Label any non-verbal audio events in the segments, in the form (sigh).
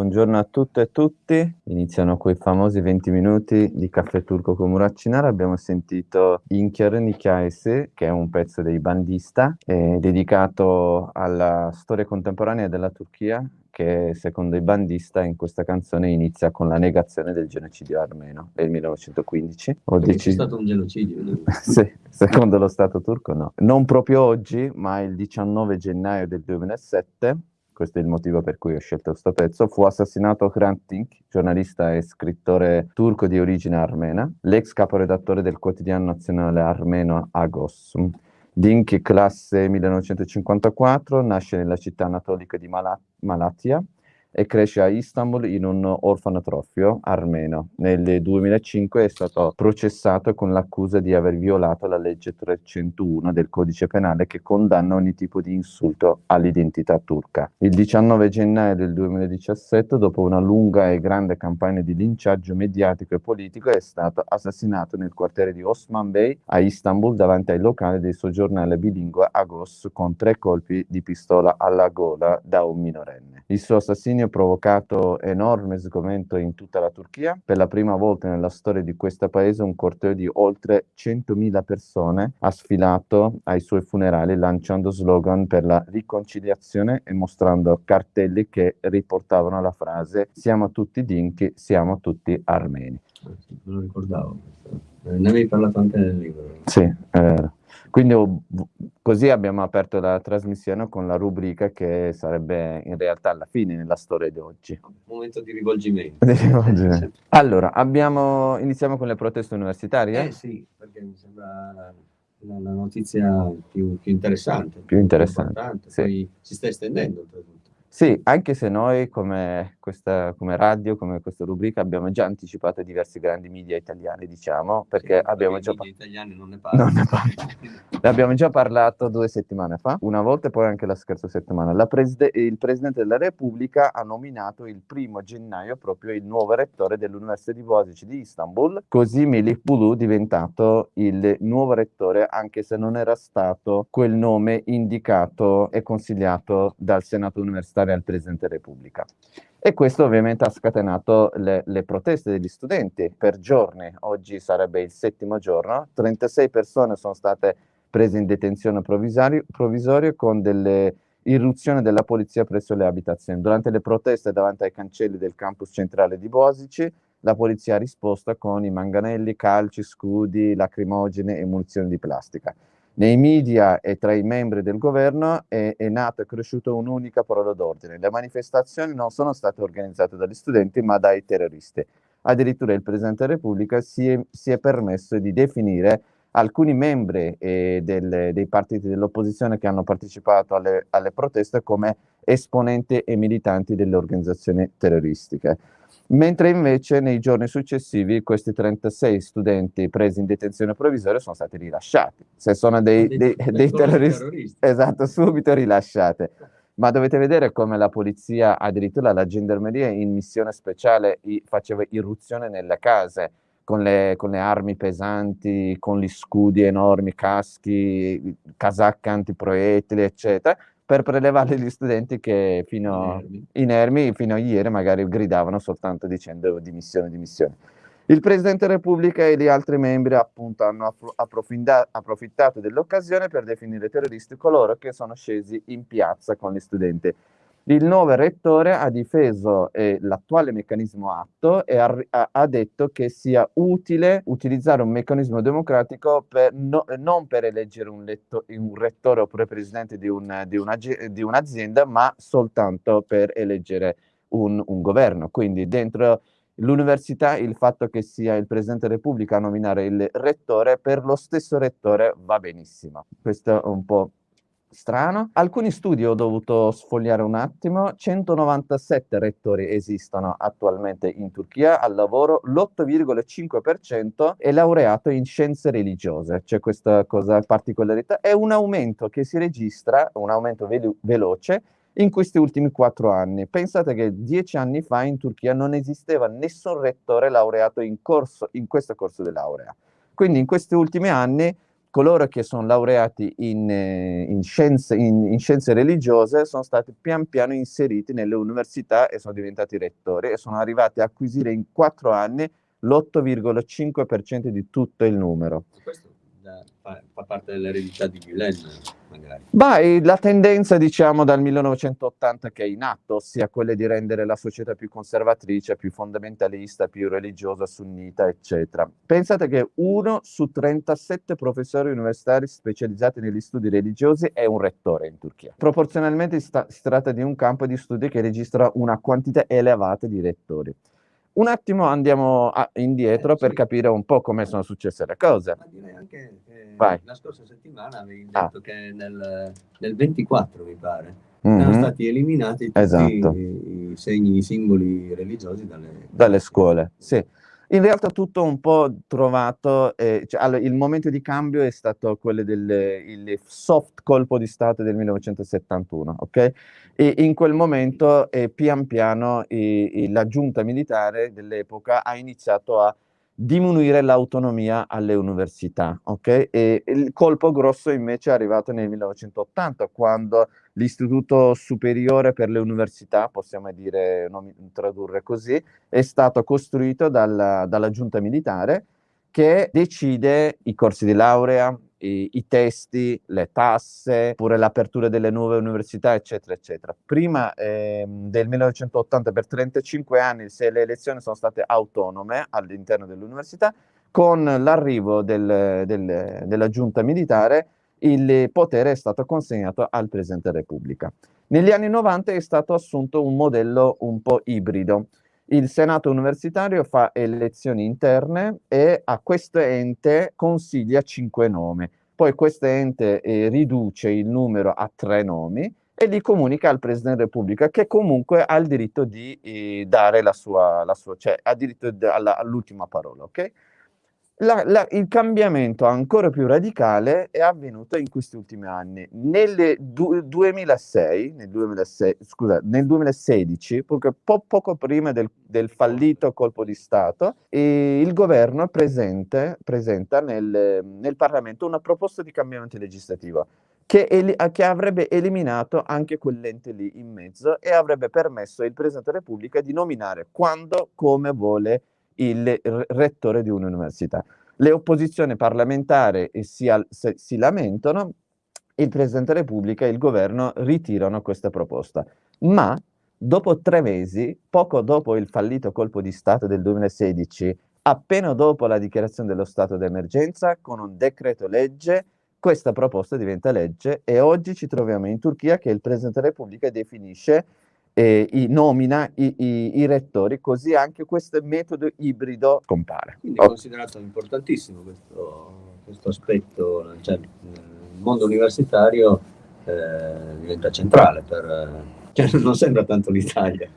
Buongiorno a tutte e tutti. Iniziano quei famosi 20 minuti di Caffè Turco con Muraccinara. Abbiamo sentito Inkyer Nikaese, che è un pezzo dei Bandista, dedicato alla storia contemporanea della Turchia, che secondo i Bandista in questa canzone inizia con la negazione del genocidio armeno del 1915. Ho deciso... C'è stato un genocidio? No? (laughs) sì, secondo lo Stato turco no. Non proprio oggi, ma il 19 gennaio del 2007 questo è il motivo per cui ho scelto questo pezzo, fu assassinato Hrant Dink, giornalista e scrittore turco di origine armena, l'ex caporedattore del quotidiano nazionale armeno Agos. Dink, classe 1954, nasce nella città anatolica di Malat Malatia, e cresce a Istanbul in un orfanotrofio armeno. Nel 2005 è stato processato con l'accusa di aver violato la legge 301 del codice penale che condanna ogni tipo di insulto all'identità turca. Il 19 gennaio del 2017, dopo una lunga e grande campagna di linciaggio mediatico e politico, è stato assassinato nel quartiere di Osman Bey a Istanbul davanti ai locali del suo giornale bilingue Agos con tre colpi di pistola alla gola da un minorenne. Il suo assassinio ha provocato enorme sgomento in tutta la Turchia. Per la prima volta nella storia di questo paese un corteo di oltre 100.000 persone ha sfilato ai suoi funerali lanciando slogan per la riconciliazione e mostrando cartelli che riportavano la frase siamo tutti dinchi, siamo tutti armeni. Non lo ricordavo. Ne avevi parlato anche nel libro. Sì, eh, quindi così abbiamo aperto la trasmissione con la rubrica che sarebbe in realtà alla fine nella storia di oggi. Momento di rivolgimento. Di rivolgimento. allora, abbiamo, iniziamo con le proteste universitarie? Eh sì, perché mi sembra la, la notizia più, più, interessante. Più interessante. Più sì. Poi si sta estendendo oltretutto. Sì, anche se noi come, questa, come radio, come questa rubrica, abbiamo già anticipato diversi grandi media italiani, diciamo, perché sì, abbiamo già... I italiani non ne parlano. (laughs) Non ne parlano. ne abbiamo già parlato due settimane fa, una volta e poi anche la scorsa settimana. Preside il Presidente della Repubblica ha nominato il primo gennaio proprio il nuovo rettore dell'Università di Boasic di Istanbul, così Melih Bulu è diventato il nuovo rettore, anche se non era stato quel nome indicato e consigliato dal Senato universitario stare al Presidente della Repubblica. E questo ovviamente ha scatenato le, le, proteste degli studenti per giorni, oggi sarebbe il settimo giorno, 36 persone sono state prese in detenzione provvisoria con delle irruzioni della polizia presso le abitazioni. Durante le proteste davanti ai cancelli del campus centrale di Bosici, la polizia ha risposto con i manganelli, calci, scudi, lacrimogene e munizioni di plastica. Nei media e tra i membri del governo è, è nata e cresciuta un'unica parola d'ordine. Le manifestazioni non sono state organizzate dagli studenti ma dai terroristi. Addirittura il Presidente della Repubblica si è, si è permesso di definire alcuni membri eh, del, dei partiti dell'opposizione che hanno partecipato alle, alle proteste come esponenti e militanti delle organizzazioni terroristiche mentre invece nei giorni successivi questi 36 studenti presi in detenzione provvisoria sono stati rilasciati. Se sono dei, dei, dei, dei terroristi, terroristi, esatto, subito rilasciate. Ma dovete vedere come la polizia, addirittura la gendarmeria in missione speciale faceva irruzione nelle case con le, con le armi pesanti, con gli scudi enormi, caschi, casacche antiproiettili, eccetera, per prelevare gli studenti che fino inermi. inermi, fino a ieri magari gridavano soltanto dicendo dimissione, dimissione. Il Presidente della Repubblica e gli altri membri appunto hanno approfittato dell'occasione per definire terroristi coloro che sono scesi in piazza con gli studenti. Il nuovo rettore ha difeso eh, l'attuale meccanismo atto e ha, ha, detto che sia utile utilizzare un meccanismo democratico per no, non per eleggere un, letto, un, rettore oppure presidente di, un, di, una, di, un'azienda, ma soltanto per eleggere un, un governo. Quindi dentro l'università il fatto che sia il Presidente della Repubblica a nominare il rettore, per lo stesso rettore va benissimo. Questo è un po' strano. Alcuni studi ho dovuto sfogliare un attimo, 197 rettori esistono attualmente in Turchia al lavoro, l'8,5% è laureato in scienze religiose, c'è questa cosa particolarità, è un aumento che si registra, un aumento velo veloce, in questi ultimi quattro anni. Pensate che dieci anni fa in Turchia non esisteva nessun rettore laureato in, corso, in questo corso di laurea. Quindi in questi ultimi anni coloro che sono laureati in, eh, in, scienze, in, in, scienze, religiose sono stati pian piano inseriti nelle università e sono diventati rettori e sono arrivati a acquisire in quattro anni l'8,5% di tutto il numero. Questo fa, fa parte dell'eredità di Gulen, magari. Beh, la tendenza, diciamo, dal 1980 che è in atto, ossia quella di rendere la società più conservatrice, più fondamentalista, più religiosa, sunnita, eccetera. Pensate che uno su 37 professori universitari specializzati negli studi religiosi è un rettore in Turchia. Proporzionalmente si, si tratta di un campo di studi che registra una quantità elevata di rettori. Un attimo andiamo a, indietro eh, per capire un po' come sono successe le cose. Ma direi anche che la scorsa settimana avevi ah. detto che nel, nel, 24, mi pare, mm-hmm. erano stati eliminati tutti esatto. i, i, segni, i simboli religiosi dalle, dalle scuole. Sì. In realtà tutto un po' trovato, eh, cioè, allora, il momento di cambio è stato quello del soft colpo di Stato del 1971, ok? E in quel momento eh, pian piano eh, la giunta militare dell'epoca ha iniziato a diminuire l'autonomia alle università, ok? E il colpo grosso invece è arrivato nel 1980, quando l'Istituto Superiore per le Università, possiamo dire, tradurre così, è stato costruito dalla, dalla giunta militare che decide i corsi di laurea, i, i, testi, le tasse, pure l'apertura delle nuove università, eccetera, eccetera. Prima eh, del 1980, per 35 anni, se le elezioni sono state autonome all'interno dell'università, con l'arrivo del, del, della giunta militare, il potere è stato consegnato al Presidente della Repubblica. Negli anni 90 è stato assunto un modello un po' ibrido, il Senato universitario fa elezioni interne e a questo ente consiglia cinque nomi. Poi questo ente eh, riduce il numero a tre nomi e li comunica al Presidente della Repubblica, che comunque ha il diritto di eh, dare la sua, la sua, cioè ha diritto all'ultima parola, ok? La, la, il cambiamento ancora più radicale è avvenuto in questi ultimi anni. Nel du, 2006, nel, 2006, scusa, nel 2016, poco, po, poco prima del, del, fallito colpo di Stato, il governo presente, presenta nel, nel, Parlamento una proposta di cambiamento legislativo che, che avrebbe eliminato anche quell'ente lì in mezzo e avrebbe permesso al Presidente della Repubblica di nominare quando, come vuole il rettore di un'università. Le opposizioni parlamentari si, si lamentano, il Presidente della Repubblica e il governo ritirano questa proposta. Ma dopo tre mesi, poco dopo il fallito colpo di Stato del 2016, appena dopo la dichiarazione dello stato d'emergenza, con un decreto legge, questa proposta diventa legge e oggi ci troviamo in Turchia che il Presidente della Repubblica definisce eh, i, nomina i, i, i, rettori, così anche questo metodo ibrido compare. Quindi è considerato importantissimo questo, questo aspetto, cioè nel mondo universitario eh, diventa centrale, per, cioè (laughs) non sembra tanto l'Italia.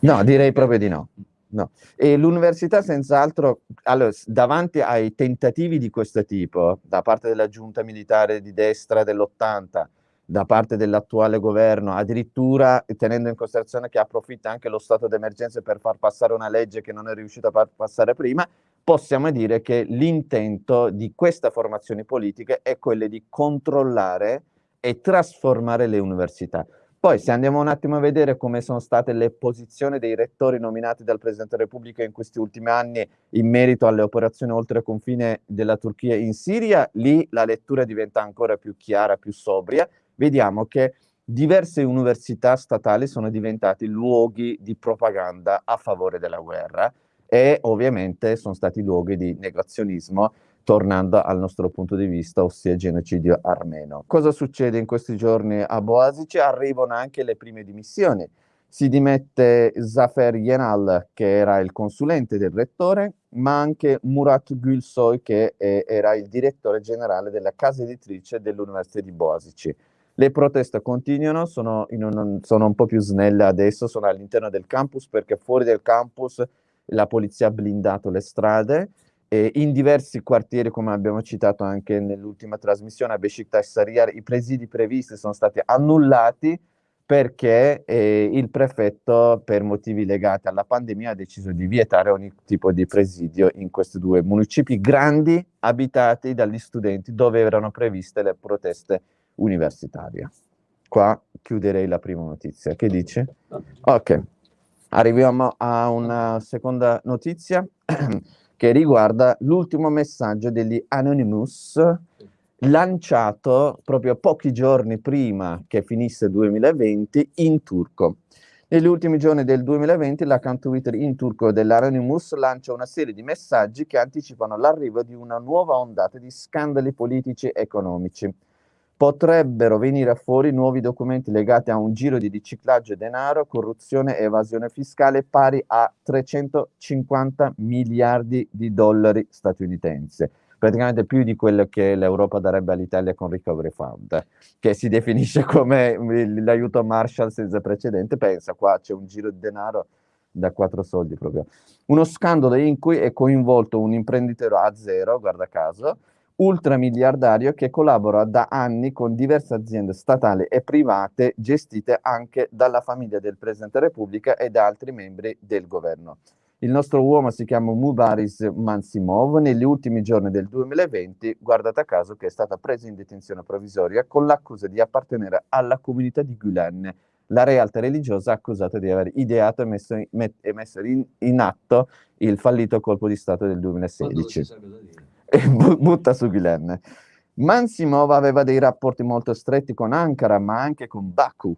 no, direi proprio di no. No. E l'università senz'altro, allora, davanti ai tentativi di questo tipo, da parte della giunta militare di destra dell'80, da parte dell'attuale governo, addirittura tenendo in considerazione che approfitta anche lo stato d'emergenza per far passare una legge che non è riuscita a far passare prima, possiamo dire che l'intento di questa formazione politica è quello di controllare e trasformare le università. Poi se andiamo un attimo a vedere come sono state le posizioni dei rettori nominati dal Presidente della Repubblica in questi ultimi anni in merito alle operazioni oltre confine della Turchia in Siria, lì la lettura diventa ancora più chiara, più sobria, vediamo che diverse università statali sono diventate luoghi di propaganda a favore della guerra e ovviamente sono stati luoghi di negazionismo tornando al nostro punto di vista, ossia genocidio armeno. Cosa succede in questi giorni a Boasici? Arrivano anche le prime dimissioni. Si dimette Zafer Yenal, che era il consulente del rettore, ma anche Murat Gülsoy, che era il direttore generale della casa editrice dell'Università di Boasici. Le proteste continuano, sono, un, sono un po' più snelle adesso, sono all'interno del campus perché fuori del campus la polizia ha blindato le strade e in diversi quartieri, come abbiamo citato anche nell'ultima trasmissione, a Besiktas Sariyar, i presidi previsti sono stati annullati perché eh, il prefetto, per motivi legati alla pandemia, ha deciso di vietare ogni tipo di presidio in questi due municipi grandi, abitati dagli studenti, dove erano previste le proteste universitarie. Qua chiuderei la prima notizia. Che dici? Ok. Arriviamo a una seconda notizia (clears throat) che riguarda l'ultimo messaggio degli Anonymous lanciato proprio pochi giorni prima che finisse il 2020 in turco. Negli ultimi giorni del 2020 l'account Twitter in turco dell'Anonymous lancia una serie di messaggi che anticipano l'arrivo di una nuova ondata di scandali politici e economici. Potrebbero venire fuori nuovi documenti legati a un giro di riciclaggio denaro, corruzione e evasione fiscale pari a 350 miliardi di dollari statunitensi praticamente più di quello che l'Europa darebbe all'Italia con Recovery Fund, che si definisce (laughs) come l'aiuto Marshall senza precedente. Pensa, qua c'è un giro di denaro da quattro soldi proprio. Uno scandalo in cui è coinvolto un imprenditore a zero, guarda caso, ultramiliardario che collabora da anni con diverse aziende statali e private gestite anche dalla famiglia del Presidente Repubblica e da altri membri del governo. Il nostro uomo si chiama Mubaris Mansimov. Negli ultimi giorni del 2020, guardate caso, che è stata presa in detenzione provvisoria con l'accusa di appartenere alla comunità di Gulen, la realtà religiosa accusata di aver ideato e messo in, met, e messo in, in atto il fallito colpo di Stato del 2016. E (laughs) butta su Gulen. Mansimov aveva dei rapporti molto stretti con Ankara, ma anche con Baku,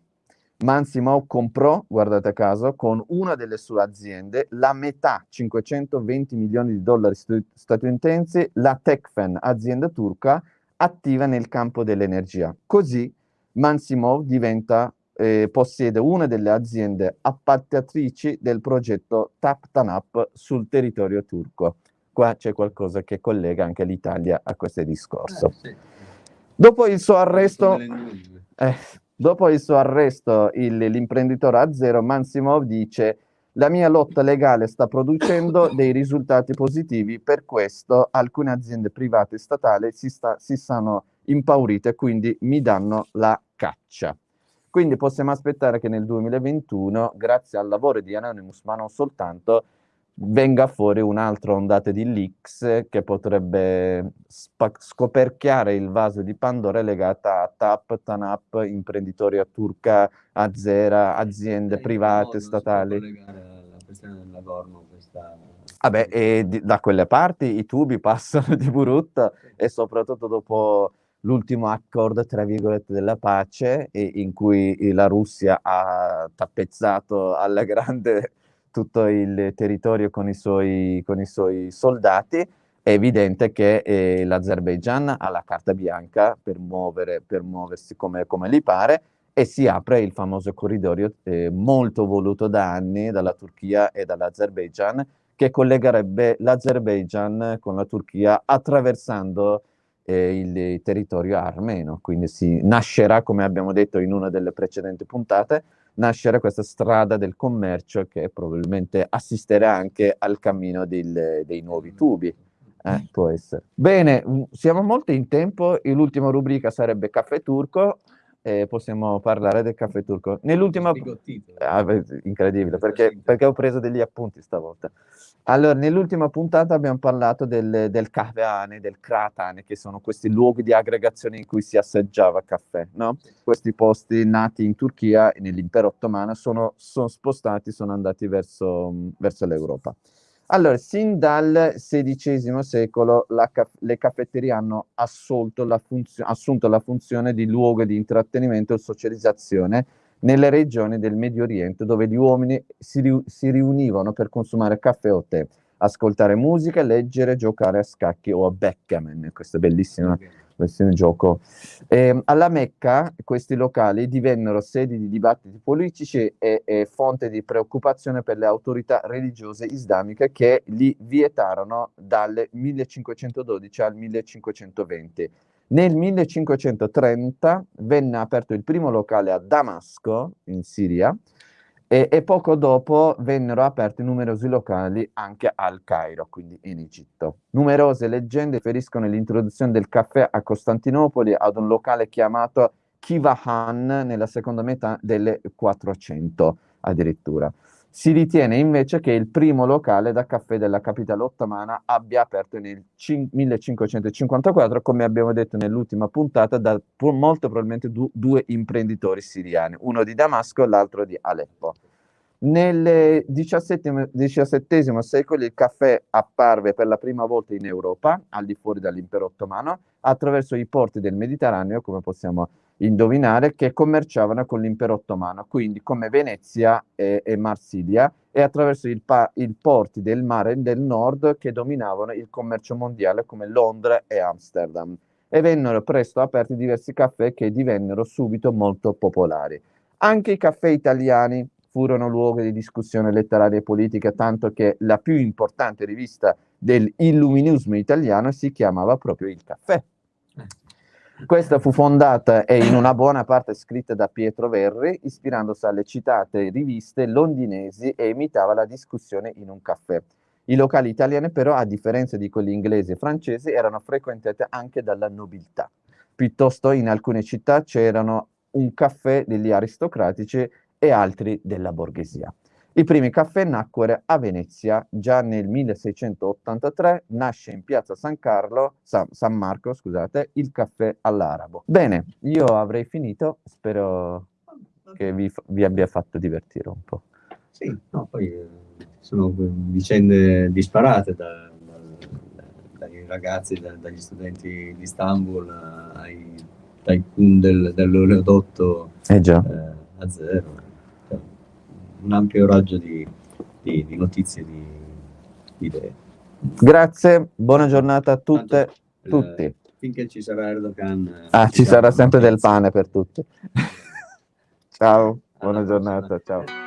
Mansimov comprò, guardate a caso, con una delle sue aziende la metà, 520 milioni di dollari statunitensi, la Techfen, azienda turca, attiva nel campo dell'energia. Così Mansimov diventa, eh, possiede una delle aziende appaltatrici del progetto TAP TANAP sul territorio turco. Qua c'è qualcosa che collega anche l'Italia a questo discorso. Eh, sì. Dopo il suo arresto... Eh, Dopo il suo arresto, l'imprenditore Azero Mansimov dice la mia lotta legale sta producendo (laughs) dei risultati positivi, per questo alcune aziende private e statali si, sta, si sono impaurite, quindi mi danno la caccia. Quindi possiamo aspettare che nel 2021, grazie al lavoro di Anonymous, ma non soltanto, venga fuori un'altra ondata di leaks che potrebbe scoperchiare il vaso di Pandora legata a TAP, TANAP, imprenditori a turca, Azera, aziende private, statali. Nagorno, questa... Vabbè, e di, da quelle parti i tubi (laughs) passano di brutto e soprattutto dopo l'ultimo accordo, tra virgolette, della pace, in cui la Russia ha tappezzato alla grande tutto il territorio con i suoi, con i suoi soldati, è evidente che eh, l'Azerbaigian ha la carta bianca per, muovere, per muoversi come, come, gli pare e si apre il famoso corridoio eh, molto voluto da anni dalla Turchia e dall'Azerbaigian che collegherebbe l'Azerbaigian con la Turchia attraversando eh, il territorio armeno. Quindi si nascerà, come abbiamo detto in una delle precedenti puntate, nascere questa strada del commercio che probabilmente assisterà anche al cammino del, dei nuovi tubi. Eh, può essere. Bene, mm, siamo molto in tempo, l'ultima rubrica sarebbe caffè turco, eh, possiamo parlare del caffè turco. Nell'ultima... Ah, incredibile, perché, perché ho preso degli appunti stavolta. Allora, nell'ultima puntata abbiamo parlato del, del Kahveane, del Kratane, che sono questi luoghi di aggregazione in cui si assaggiava caffè, no? Questi posti nati in Turchia, nell'impero ottomano, sono, sono spostati, sono andati verso, verso l'Europa. Allora, sin dal XVI secolo la, le caffetterie hanno la assunto la funzione di luogo di intrattenimento e socializzazione nelle regioni del Medio Oriente dove gli uomini si, ri si riunivano per consumare caffè o tè, ascoltare musica, leggere, giocare a scacchi o a backgammon, questo gioco. Eh, alla Mecca questi locali divennero sedi di dibattiti politici e, e fonte di preoccupazione per le autorità religiose islamiche che li vietarono dal 1512 al 1520 nel 1530 venne aperto il primo locale a Damasco, in Siria, e, e, poco dopo vennero aperti numerosi locali anche al Cairo, quindi in Egitto. Numerose leggende feriscono l'introduzione del caffè a Costantinopoli ad un locale chiamato Kivahan nella seconda metà delle 400 addirittura. Si ritiene invece che il primo locale da caffè della capitale ottomana abbia aperto nel 1554, come abbiamo detto nell'ultima puntata, da molto probabilmente du due imprenditori siriani, uno di Damasco e l'altro di Aleppo. Nel XVII secolo il caffè apparve per la prima volta in Europa, al di fuori dall'impero ottomano, attraverso i porti del Mediterraneo, come possiamo indovinare, che commerciavano con l'impero ottomano, quindi come Venezia e, e Marsiglia, e attraverso i porti del mare del nord che dominavano il commercio mondiale come Londra e Amsterdam. E vennero presto aperti diversi caffè che divennero subito molto popolari. Anche i caffè italiani furono luogo di discussione letteraria e politica, tanto che la più importante rivista dell'illuminismo italiano si chiamava proprio Il Caffè. Questa fu fondata e in una buona parte scritta da Pietro Verri, ispirandosi alle citate riviste londinesi e imitava la discussione in un caffè. I locali italiani però, a differenza di quelli inglesi e francesi, erano frequentati anche dalla nobiltà. Piuttosto in alcune città c'erano un caffè degli aristocratici e altri della borghesia. I primi caffè nacquero a Venezia già nel 1683, nasce in piazza San, Carlo, San, San Marco scusate, il caffè all'arabo. Bene, io avrei finito, spero che vi, vi abbia fatto divertire un po'. Sì, no, poi eh, sono vicende disparate da, da, dai ragazzi, da, dagli studenti di Istanbul ai tycoon del, dell'oleodotto eh eh, a zero un ampio raggio di, di, di notizie, di, di, idee. Grazie, buona giornata a tutte, e tutti. Finché ci sarà Erdogan. Ah, ci sarà sempre del pane per tutti. (laughs) ciao, buona giornata, ciao.